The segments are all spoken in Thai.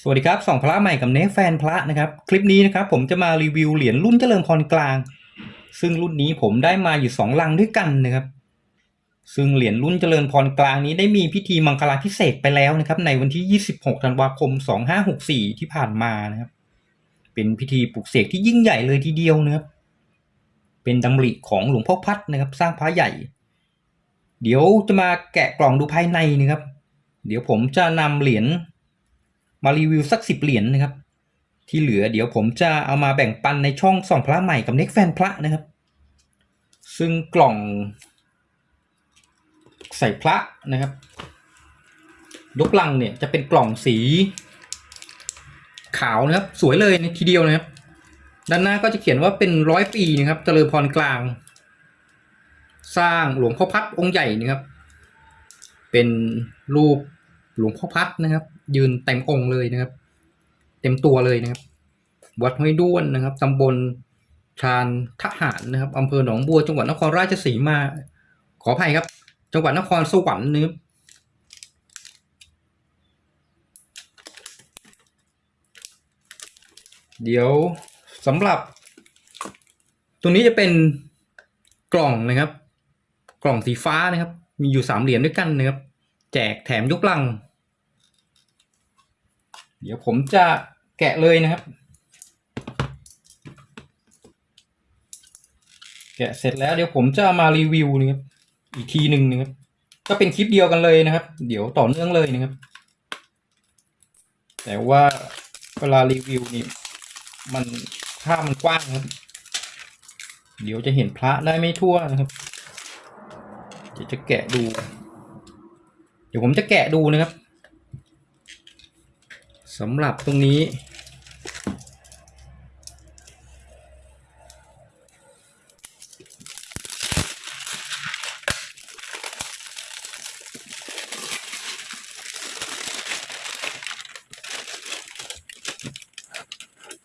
สวัสดีครับสองพระใหม่กับเนฟแฟนพระนะครับ คลิปนี้นะครับผมจะมารีวิวเหรียญรุ่นเจริญพรกลาง ซึ่งรุ่นนี้ผมได้มาอยู่สองลังด้วยกันนะครับ ซึ่งเหรียญรุ่นเจริญพรกลางนี้ได้มีพิธีมังคลาพิเศษไปแล้วนะครับ ในวันที่ 26ธันวาคม 2564 ที่ผ่านมานะครับ เป็นพิธีปลุกเสกที่ยิ่งใหญ่เลยทีเดียวนะครับ เป็นดำริของหลวงพ่อพัดนะครับ สร้างพระใหญ่ เดี๋ยวจะมาแกะกล่องดูภายในนะครับ เดี๋ยวผมจะนำเหรียญ มารีวิวสักสิบเหรียญนะครับ ที่เหลือเดี๋ยวผมจะเอามาแบ่งปันในช่องส่องพระใหม่กับเน็กแฟนพระนะครับ ซึ่งกล่อง ใส่พระนะครับยกลังเนี่ยจะเป็นกล่องสี ขาวนะครับ สวยเลยทีเดียวนะครับ ด้านหน้าก็จะเขียนว่าเป็นร้อยปีนะครับเจริญพรกลาง สร้างหลวงพ่อพัดองค์ใหญ่นะครับ เป็นรูปหลวงพ่อพัดนะครับ ยืนเต็มองค์เลยนะครับ เต็มตัวเลยนะครับ วัดห้วยด้วนนะครับตำบลชานทหารนะครับอำเภอหนองบัวจังหวัดนครราชสีมา ขออภัยครับ จังหวัดนครสวรรค์นะครับเดี๋ยวสำหรับตรงนี้จะเป็นกล่องนะครับ กล่องสีฟ้านะครับ มีอยู่สามเหรียญด้วยกันนะครับ แจกแถมยกลัง เดี๋ยวผมจะแกะเลยนะครับ แกะเสร็จแล้วเดี๋ยวผมจะมารีวิวนะครับอีกทีหนึ่งนะครับ ก็เป็นคลิปเดียวกันเลยนะครับ เดี๋ยวต่อเนื่องเลยนะครับ แต่ว่าเวลารีวิวนี่มันภาพมันกว้างครับ เดี๋ยวจะเห็นพระได้ไม่ทั่วนะครับ เดี๋ยวจะแกะดู เดี๋ยวผมจะแกะดูนะครับ สำหรับตรงนี้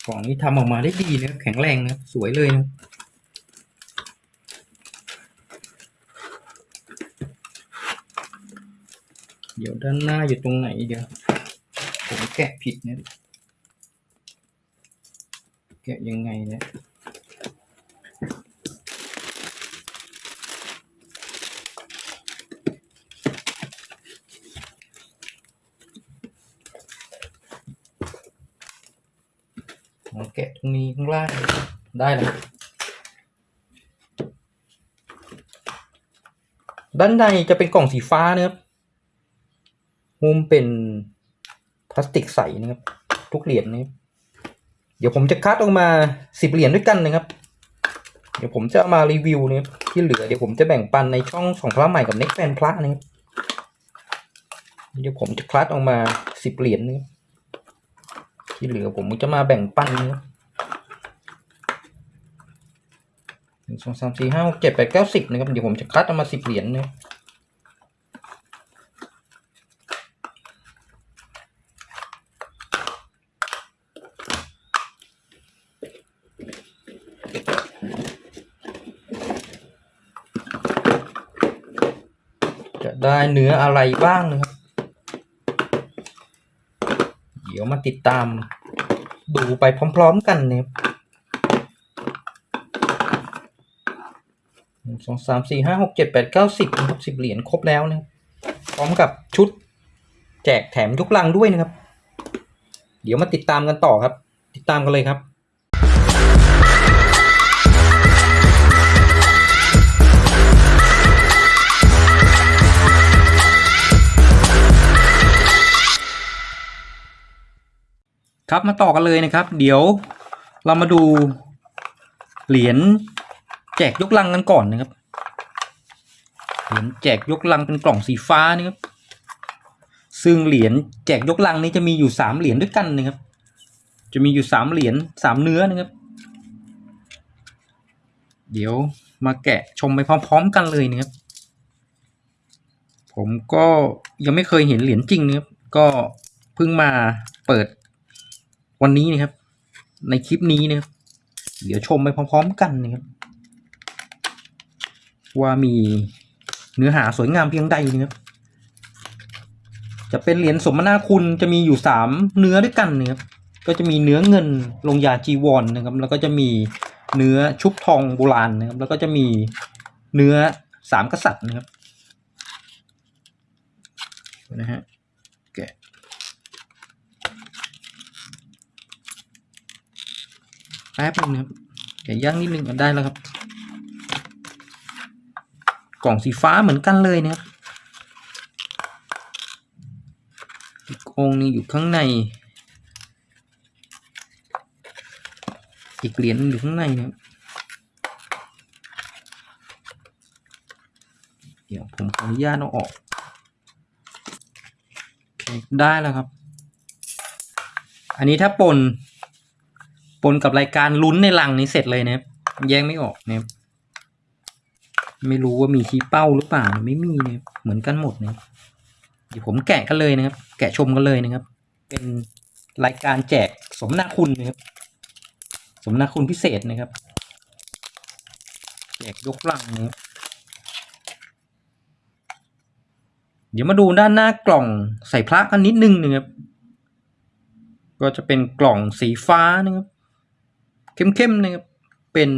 กล่องนี้ทำออกมาได้ดีนะแข็งแรงนะสวยเลยนะเดี๋ยวด้านหน้าอยู่ตรงไหนเดี๋ยว ผมแกะผิดเนี่ยแกะยังไงเนี่ยแกะตรงนี้ข้างล่างได้แล้วด้านในจะเป็นกล่องสีฟ้านะครับมุมเป็น ลาสติกใสนะครับ ทุกเหรียญนะครับเดี๋ยวผมจะคัดออกมาสิบเหรียญด้วยกันนะครับ เดี๋ยวผมจะเอามารีวิวนะครับที่เหลือเดี๋ยวผมจะแบ่งปันในช่องของพระใหม่กับเน็กแฟนพระนะครับเดี๋ยวผมจะคัดออกมาสิบเหรียญนะครับที่เหลือผมจะมาแบ่งปันนะครับหนึ่งสองสามสี่ห้าหกเจ็ดแปดเก้าสิบนะครับเดี๋ยวผมจะคัดออกมาสิบเหรียญนะครับ ได้เนื้ออะไรบ้างนะครับ เดี๋ยวมาติดตามดูไปพร้อมๆกันนะครับหนึ่งสองสามสี่ห้าหกเจ็ดแปดเก้าสิบนะครับสิบเหรียญครบแล้วนะครับพร้อมกับชุดแจกแถมยกลังด้วยนะครับ เดี๋ยวมาติดตามกันต่อครับ ติดตามกันเลยครับ ครับมาต่อกันเลยนะครับ เดี๋ยวเรามาดูเหรียญแจกยกลังกันก่อนนะครับ เหรียญแจกยกลังเป็นกล่องสีฟ้านะครับ ซึ่งเหรียญแจกยกลังนี้จะมีอยู่สามเหรียญด้วยกันนะครับ จะมีอยู่สามเหรียญสามเนื้อนะครับ เดี๋ยวมาแกะชมไปพร้อม ๆ กันเลยนะครับ ผมก็ยังไม่เคยเห็นเหรียญจริงนะครับ ก็เพิ่งมาเปิด วันนี้นะครับ ในคลิปนี้นะครับ เดี๋ยวชมไปพร้อมๆกันนะครับ ว่ามีเนื้อหาสวยงามเพียงใดนะครับ จะเป็นเหรียญสมนาคุณจะมีอยู่สามเนื้อด้วยกันนะครับ ก็จะมีเนื้อเงินลงยาจีวรนนะครับ แล้วก็จะมีเนื้อชุบทองโบราณนะครับ แล้วก็จะมีเนื้อสามกษัตริย์นะครับนะฮะแกะ แป๊บนึงนะครับแกย่างนิดนึงก็ได้แล้วครับ กล่องสีฟ้าเหมือนกันเลยนะครับอีกองหนึงอยู่ข้างใน อีกเหรียญอยู่ข้างในนะครับเดี๋ยวผมขออนุญาตเอาออกได้แล้วครับ อันนี้ถ้าปน ปนกับรายการลุ้นในลังนี้เสร็จเลยนะครับแยกไม่ออกนะครับไม่รู้ว่ามีชี้เป้าหรือเปล่าไม่มีนะครับเหมือนกันหมดนะครับเดี๋ยวผมแกะกันเลยนะครับ แกะชมกันเลยนะครับ เป็นรายการแจกสมนาคุณนะครับ สมนาคุณพิเศษนะครับ แจกยกลังนะครับเดี๋ยวมาดูด้านหน้ากล่องใส่พระกันนิดนึงนะครับ ก็จะเป็นกล่องสีฟ้านะครับ เข้มๆนะครับเป็น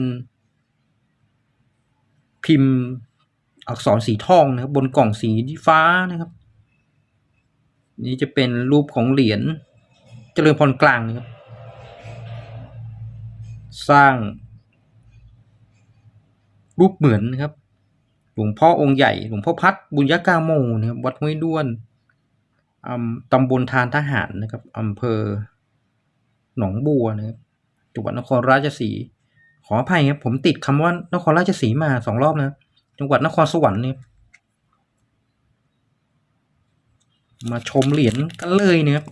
พิมพ์อักษรสีทองนะครับ บนกล่องสีฟ้านะครับ นี่จะเป็นรูปของเหรียญเจริญพรกลางนะครับ สร้าง รูปเหมือนนะครับ หลวงพ่อองค์ใหญ่ หลวงพ่อพัดบุญยกาโมนะครับ วัดห้วยด้วนอำตำบลทานทหารนะครับอำเภอหนองบัวนะครับ จังหวัดนครราชสีห์ขออภัยครับผมติดคำว่านครราชสีมาสองรอบนะ จังหวัดนครสวรรค์เนี่ยมาชมเหรียญกันเลยนะครับ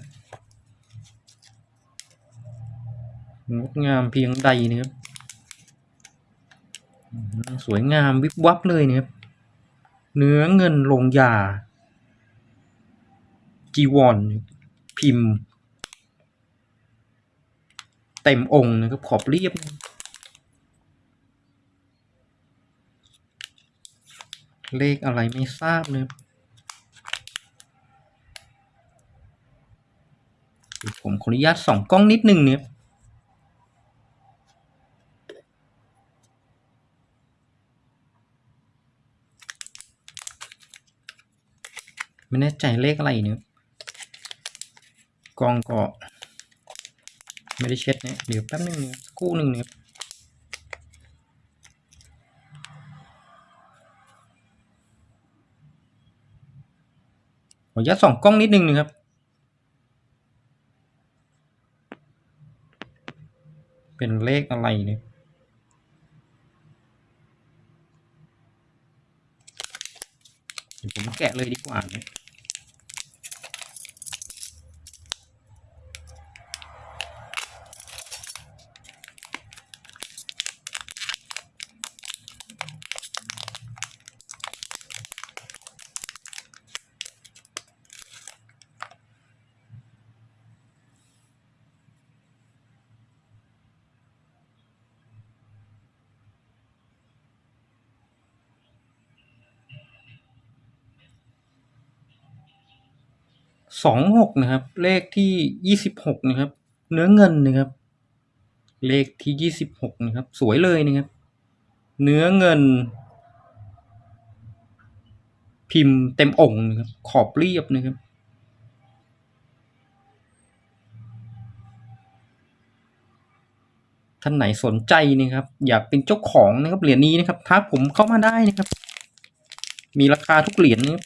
งดงามเพียงใดนะครับสวยงามวิบวับเลยนะครับเนื้อเงินลงยาจีวรพิมพ์ เต็มองค์นะครับขอบเรียบ เลขอะไรไม่ทราบนะครับผมขออนุญาตส่องกล้องนิดนึงเนี่ยไม่แน่ใจเลขอะไรเนี่ยกล้องก็ ไม่ได้เช็ดเนี่ยเดี๋ยวแป๊บนึงนี่ยสักครู่หนึ่งเนี่ยขออนุญาตส่องกล้องนิดนึงนะครับเป็นเลขอะไรเนี่ยเดี๋ยวผมแกะเลยดีกว่าเนี่ย สองหกนะครับ เลขที่ยี่สิบหกนะครับ เนื้อเงินนะครับ เลขที่ยี่สิบหกนะครับ สวยเลยนะครับ เนื้อเงิน พิมพ์เต็มองค์นะครับ ขอบเรียบนะครับท่านไหนสนใจนะครับ อยากเป็นเจ้าของนะครับเหรียญนี้นะครับทักผมเข้ามาได้นะครับ มีราคาทุกเหรียญนะครับ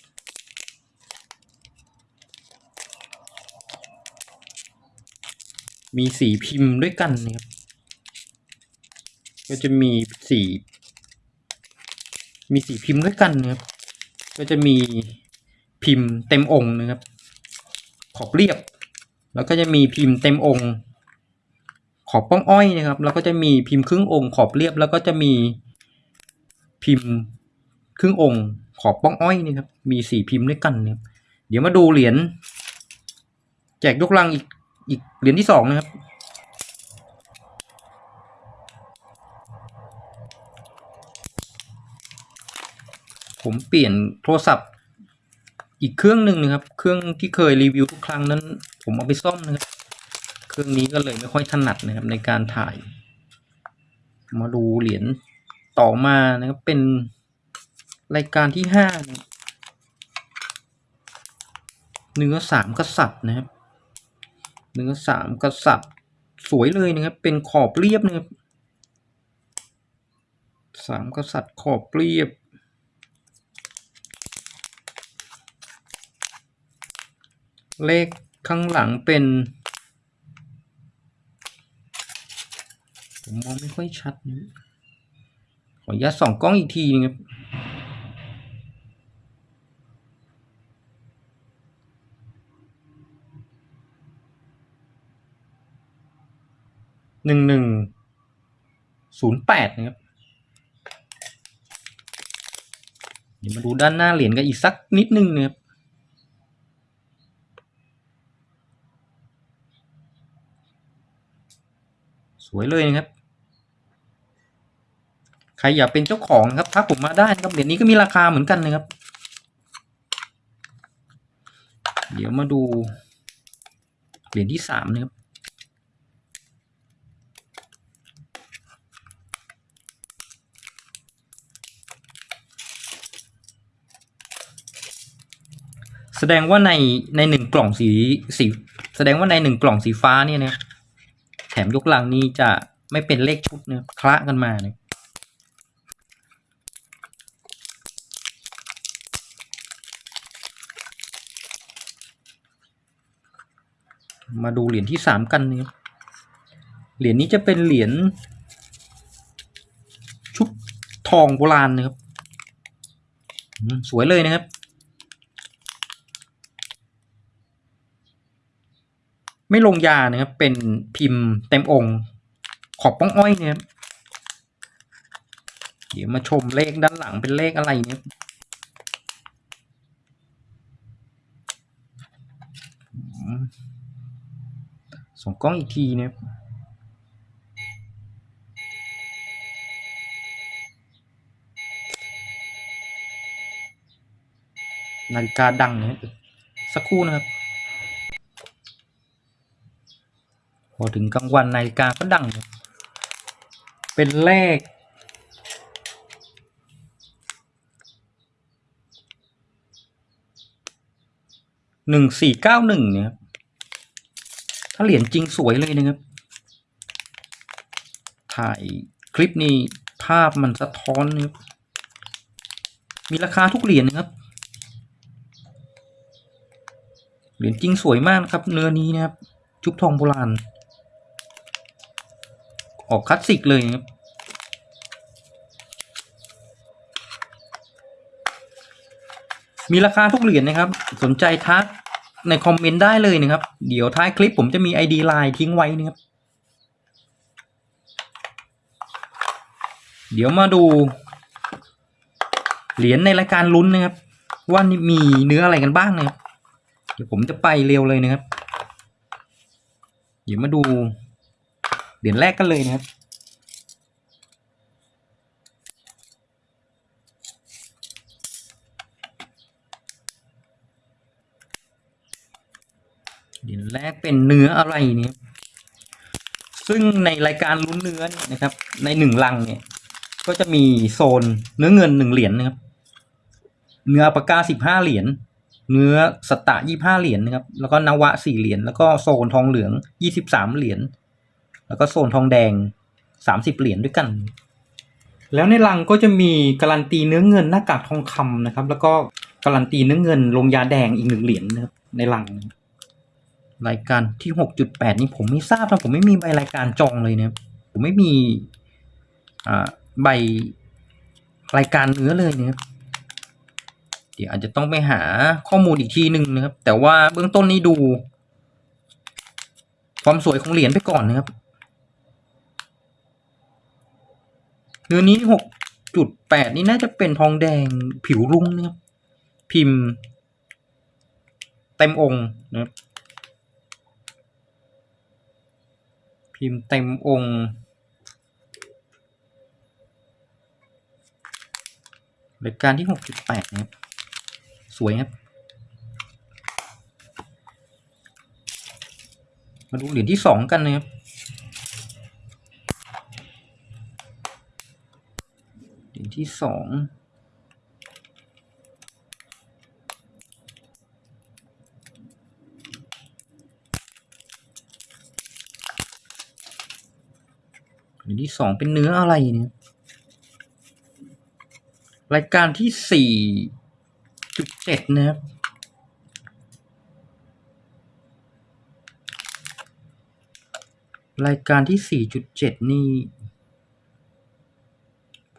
มีสีพิมพ์ด้วยกันนะครับ ก็จะมีสี มีสีพิมพ์ด้วยกันนะครับ ก็จะมีพิมพ์เต็มองค์นะครับ ขอบเรียบ แล้วก็จะมีพิมพ์เต็มองค์ ขอบป้องอ้อยนะครับ แล้วก็จะมีพิมพ์ครึ่งองค์ ขอบเรียบ แล้วก็จะมีพิมพ์ครึ่งองค์ ขอบป้องอ้อยนะครับ มีสี่พิมพ์ด้วยกันนะครับ เดี๋ยวมาดูเหรียญแจกยกลังอีก อีกเหรียญที่สองนะครับ ผมเปลี่ยนโทรศัพท์ อีกเครื่องหนึ่งนะครับ เครื่องที่เคยรีวิวทุกครั้งนั้น ผมเอาไปซ่อมนะครับ เครื่องนี้ก็เลยไม่ค่อยถนัดนะครับในการถ่าย มาดูเหรียญต่อมานะครับเป็นรายการที่ห้านะเนื้อสามกษัตริย์นะครับ เนื้อสามกษัตริย์สวยเลยนะครับ เป็นขอบเรียบนะครับสามกษัตริย์ขอบเรียบ เลขข้างหลังเป็นผมมองไม่ค่อยชัดนะขออนุญาตส่องกล้องอีกทีนึงครับ หนึ่งหนึ่งศูนย์แปดนะครับเดี๋ยวมาดูด้านหน้าเหรียญกันอีกสักนิดนึงนะครับสวยเลยนะครับ ใครอยากเป็นเจ้าของครับทักผมมาได้นะครับเหรียญนี้ก็มีราคาเหมือนกันนะครับ เดี๋ยวมาดูเหรียญที่สามนะครับ แสดงว่าในในหนึ่งกล่องสีสีแสดงว่าในหนึ่งกล่องสีฟ้าเนี่ยนะแถมยกลังนี้จะไม่เป็นเลขชุดนะคละกันมาเนี่ยมาดูเหรียญที่สามกันเนี่ยเหรียญนี้จะเป็นเหรียญชุบทองโบราณนะครับสวยเลยนะครับ ไม่ลงยานะครับ เป็นพิมพ์เต็มองค์ ขอบป้องอ้อยเนี่ยครับเดี๋ยวมาชมเลขด้านหลังเป็นเลขอะไรเนี่ยส่องกล้องอีกทีเนี่ยนาฬิกาดังเนี่ยสักครู่นะครับ พอถึงกลางวันนาฬิกาก็ดัง เป็นเลข หนึ่งสี่เก้าหนึ่งเนี่ยครับถ้าเหรียญจริงสวยเลยนะครับ ถ่ายคลิปนี้ภาพมันสะท้อนนะครับมีราคาทุกเหรียญนะครับ เหรียญจริงสวยมากครับ เนื้อนี้นะครับชุบทองโบราณ ออกคลาสสิกเลยครับมีราคาทุกเหรียญนะครับ สนใจทักในคอมเมนต์ได้เลยนะครับ เดี๋ยวท้ายคลิปผมจะมี ID ไลน์ทิ้งไว้นะครับ เดี๋ยวมาดู เหรียญในรายการลุ้นนะครับ ว่านี่มีเนื้ออะไรกันบ้างนะครับ เดี๋ยวผมจะไปเร็วเลยนะครับ เดี๋ยวมาดู เหรียญแรกกันเลยนะครับ เหรียญแรกเป็นเนื้ออะไรเนี่ยซึ่งในรายการลุ้นเนื้อเนี่ยนะครับ ในหนึ่งลังเนี่ย ก็จะมีโซนเนื้อเงินหนึ่งเหรียญนะครับ เนื้อปากกาสิบห้าเหรียญเนื้อสตะยี่ห้าเหรียญนะครับ แล้วก็นวะสี่เหรียญแล้วก็โซนทองเหลืองยี่สิบสามเหรียญ แล้วก็โซนทองแดงสามสิบเหรียญด้วยกัน แล้วในลังก็จะมีการันตีเนื้อเงินหน้ากากทองคำนะครับ แล้วก็การันตีเนื้อเงินลงยาแดงอีกหนึ่งเหรียญนะครับในลัง รายการที่หกจุดแปดนี่ผมไม่ทราบนะผมไม่มีใบรายการจองเลยนะครับผมไม่มีอ่าใบรายการเนื้อเลยนะครับเดี๋ยวอาจจะต้องไปหาข้อมูลอีกทีหนึ่งนะครับ แต่ว่าเบื้องต้นนี้ดู ความสวยของเหรียญไปก่อนนะครับ เนื้อนี้หกจุดแปดนี่น่าจะเป็นทองแดงผิวรุ่งนะครับ พิมพ์ เต็มองค์นะครับพิมพ์เต็มองค์รายการที่หกจุดแปดนะครับ สวยครับ มาดูเหรียญที่สองกันนะครับ ที่สองเหรียญที่สองเป็นเนื้ออะไรเนี่ยรายการที่สี่จุดเจ็ดนะครับรายการที่สี่จุดเจ็ดนี่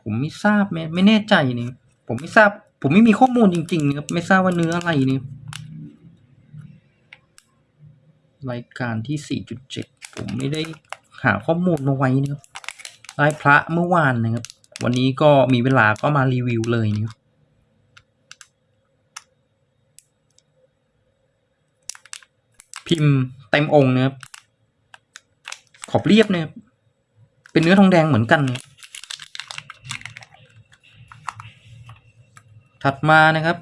ผมไม่ทราบไม่ไม่แน่ใจเนี่ยผมไม่ทราบ ผมไม่มีข้อมูลจริงๆนะครับไม่ทราบว่าเนื้ออะไรเนี่ยรายการที่สี่จุดเจ็ดผมไม่ได้หาข้อมูลมาไว้นะครับได้พระเมื่อวานนะครับ วันนี้ก็มีเวลาก็มารีวิวเลยนะครับพิมพ์เต็มองค์นะครับขอบเรียบนะครับเป็นเนื้อทองแดงเหมือนกันนะครับ ถัดมานะครับ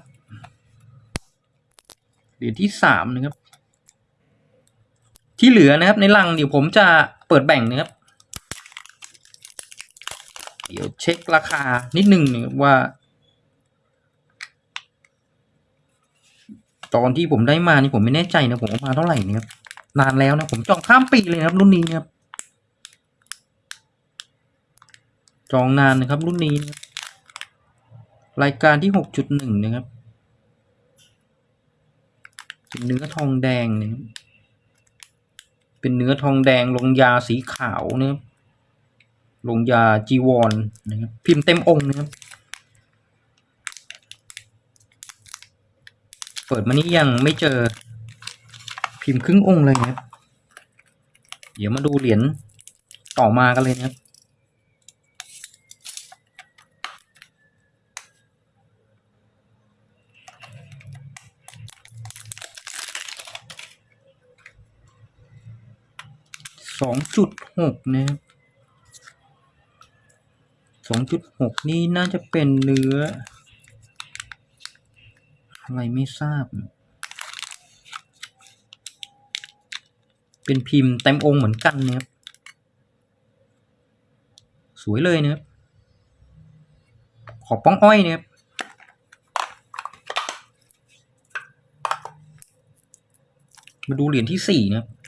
เหรียญที่สามนะครับ ที่เหลือนะครับในลังเดี๋ยวผมจะเปิดแบ่งนะครับ เดี๋ยวเช็คราคานิดหนึ่งนะครับว่า ตอนที่ผมได้มานี่ผมไม่แน่ใจนะผมเอามาเท่าไหร่นะครับนานแล้วนะผมจองข้ามปีเลยนะครับรุ่นนี้นะครับจองนานนะครับรุ่นนี้นะครับ รายการที่หกจุดหนึ่งนะครับเป็นเนื้อทองแดงนะครับเป็นเนื้อทองแดงลงยาสีขาวนะครับลงยาจีวรนะครับพิมพ์เต็มองค์นะครับ เปิดมานี้ยังไม่เจอพิมพ์ครึ่งองค์เลยนะครับ เดี๋ยวมาดูเหรียญต่อมากันเลยนะครับ สองจุดหกนะครับสองจุดหกนี่น่าจะเป็นเนื้อ อะไรไม่ทราบ เป็นพิมพ์เต็มองค์เหมือนกันนะครับสวยเลยนะครับขอบป้องอ้อยนะครับมาดูเหรียญที่สี่นะครับ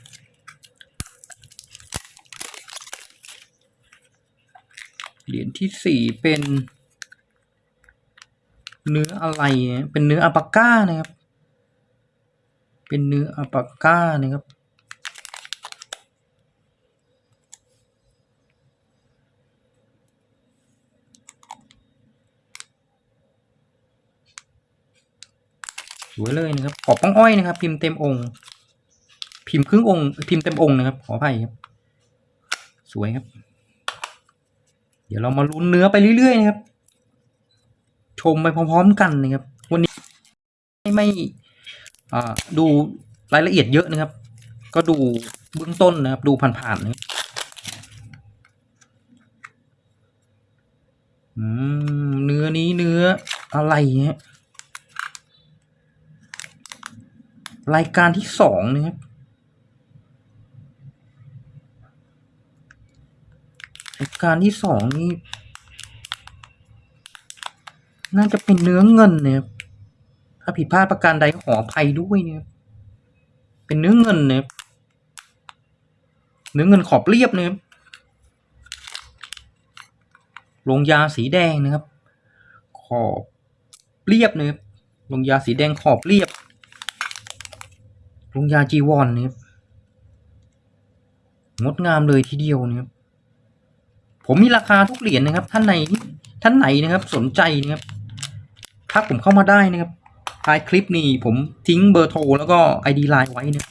เหรียญที่สี่เป็น เนื้ออะไร เป็นเนื้ออัปาก้านะครับ เป็นเนื้ออัปาก้านะครับสวยเลยนะครับ ขอบป้องอ้อยนะครับ พิมพ์เต็มองค์ พิมพ์ครึ่งองค์ พิมพ์เต็มองค์นะครับ ขออภัยครับ สวยครับ เดี๋ยวเรามาลุ้นเนื้อไปเรื่อยๆนะครับ ชมไปพร้อมๆกันนะครับ วันนี้ไม่ไม่ดูรายละเอียดเยอะนะครับ ก็ดูเบื้องต้นนะครับ ดูผ่านๆนะครับอืมเนื้อนี้เนื้ออะไรฮะรายการที่สองนะครับ ราย การที่สองนี่ น่าจะเป็นเนื้อเงินนะครับถ้าผิดพลาดประการใดขออภัยด้วยเนะครับเป็นเนื้อเงินนะครับเนื้อเงินขอบเรียบเนะครับลงยาสีแดงนะครับ ขอบเรียบนะครับลงยาสีแดงขอบเรียบ ลงยาจีวอนนะครับงดงามเลยทีเดียวนะครับ ผมมีราคาทุกเหรียญนะครับ ท่านไหนท่านไหนนะครับสนใจนะครับทักผมเข้ามาได้นะครับท้ายคลิปนี้ผมทิ้งเบอร์โทรแล้วก็ไอดีไลน์ไว้นะ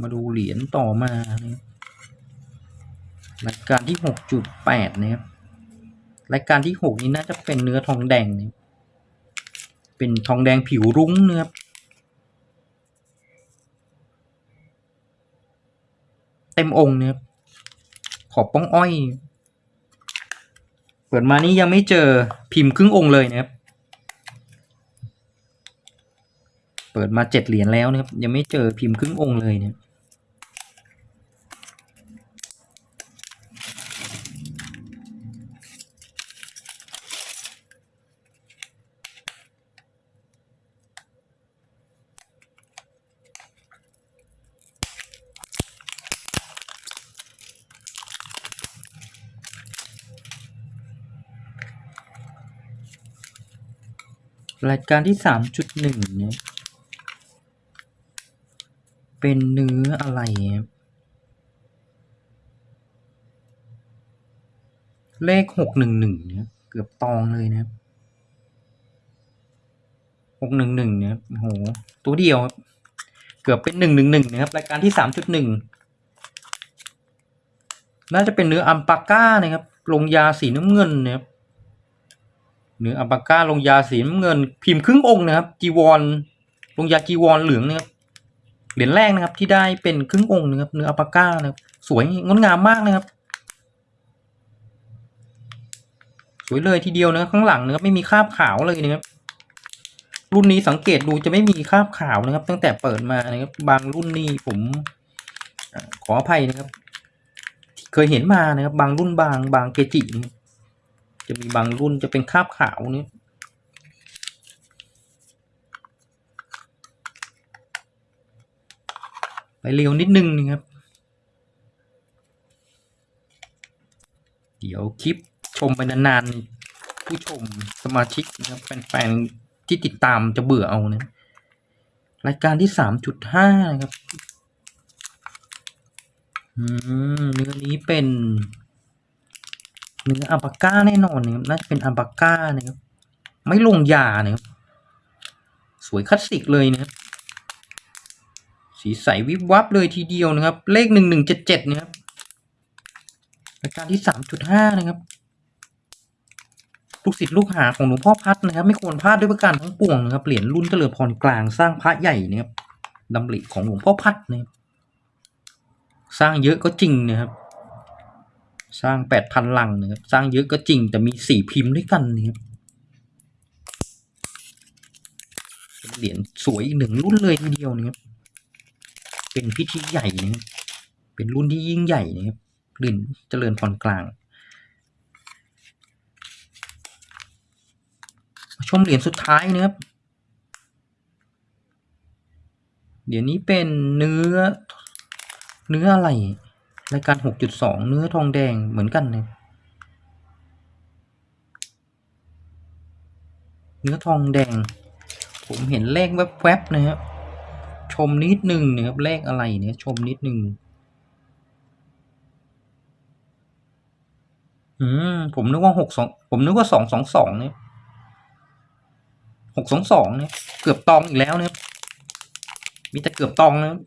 มาดูเหรียญต่อมานะรายการที่หกจุดแปดนะครับรายการที่หกนี้น่าจะเป็นเนื้อทองแดงนะเป็นทองแดงผิวรุ้งนะครับ เต็มองค์เนี่ยขอบป้องอ้อย เปิดมานี่ยังไม่เจอพิมพ์ครึ่งองค์เลยนะครับ เปิดมาเจ็ดเหรียญแล้วนะครับ ยังไม่เจอพิมพ์ครึ่งองค์เลยเนี่ย รายการที่สามจุดหนึ่งเนี่ย เป็นเนื้ออะไร เลขหกหนึ่งหนึ่งเนี่ย เกือบตองเลยนะครับหกหนึ่งหนึ่งเนี่ยโอ้โห ตัวเดียว เกือบเป็นหนึ่งหนึ่งหนึ่งนะครับ รายการที่สามจุดหนึ่งน่าจะเป็นเนื้ออัมปาก้านะครับ ลงยาสีน้ำเงินนะครับ เนื้ออัมปาก้าลงยาสีน้ำเงิน พิมพ์ครึ่งองค์นะครับจีวรลงยาจีวรเหลืองนะครับเหรียญแรกนะครับที่ได้เป็นครึ่งองค์นะครับเนื้ออัลปาก้านะครับสวยงดงามมากนะครับ สวยเลยทีเดียวนะข้างหลังนะครับไม่มีคราบขาวเลยนะครับรุ่นนี้สังเกตดูจะไม่มีคราบขาวนะครับ ตั้งแต่เปิดมานะครับ บางรุ่นนี่ผมขออภัยนะครับ เคยเห็นมานะครับ บางรุ่นบางบางเกจินะครับ จะมีบางรุ่นจะเป็นคาบขาวนี่ไปเร็วนิดนึงนะครับ เดี๋ยวคลิปชมไปนานๆ ผู้ชมสมาชิกนะครับแฟนๆ ที่ติดตามจะเบื่อเอานะ รายการที่สามจุดห้านะครับ อืมเนื้อนี้เป็น เนื้ออัลปาก้าแน่นอนนะครับน่าจะเป็นอัลปาก้านะครับไม่ลงยานะครับสวยคลาสสิกเลยนะครับสีใสวิบวับเลยทีเดียวนะครับ เลขหนึ่งหนึ่งเจ็ดเจ็ดนะครับรายการที่สามจุดห้านะครับลูกศิษย์ลูกหาของหลวงพ่อพัดนะครับ ไม่ควรพลาดด้วยประการทั้งปวงนะครับ เหรียญรุ่นเจริญพรกลางสร้างพระใหญ่นะครับดำริของหลวงพ่อพัดนะครับสร้างเยอะก็จริงนะครับ สร้างแปดพันลังนะครับ สร้างเยอะก็จริงแต่มีสี่พิมพ์ด้วยกันนะครับเป็นเหรียญสวยอีกหนึ่งรุ่นเลยทีเดียวนะครับ เป็นพิธีใหญ่นะครับเป็นรุ่นที่ยิ่งใหญ่นะครับเหรียญเจริญพรกลางชมเหรียญสุดท้ายนะครับเดี๋ยวนี้เป็นเนื้อเนื้ออะไร รายการหกจุดสองเนื้อทองแดงเหมือนกันเนะเนื้อทองแดง ผมเห็นเลขแวบๆนะครับชมนิดหนึ่งนะครับเลขอะไรเนี่ยชมนิดหนึ่งอืมผมนึกว่าหกสองผมนึกว่าสองสองสองเนี่ยหกสองสองเนี่ยเกือบตองอีกแล้วเนะครับมีแต่เกือบตองนะครับ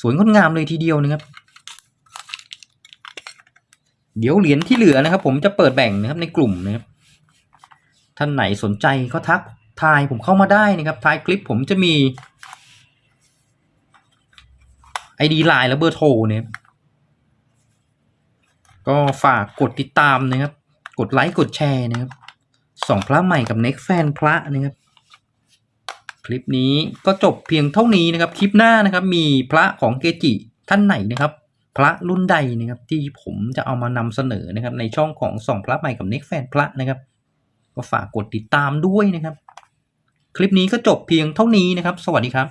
สวยงดงามเลยทีเดียวนะครับ เดี๋ยวเหรียญที่เหลือนะครับ ผมจะเปิดแบ่งนะครับในกลุ่มนะครับ ท่านไหนสนใจก็ทักทายผมเข้ามาได้นะครับท้ายคลิปผมจะมี ID ไลน์และเบอร์โทรเนี่ยก็ฝากกดติดตามนะครับ กดไลค์กดแชร์นะครับสองพระใหม่กับเน็กแฟนพระนะครับ คลิปนี้ก็จบเพียงเท่านี้นะครับ คลิปหน้านะครับ มีพระของเกจิท่านไหนนะครับ พระรุ่นใดนะครับ ที่ผมจะเอามานำเสนอนะครับ ในช่องของสองพระใหม่กับเน็กแฟนพระนะครับ ก็ฝากกดติดตามด้วยนะครับ คลิปนี้ก็จบเพียงเท่านี้นะครับ สวัสดีครับ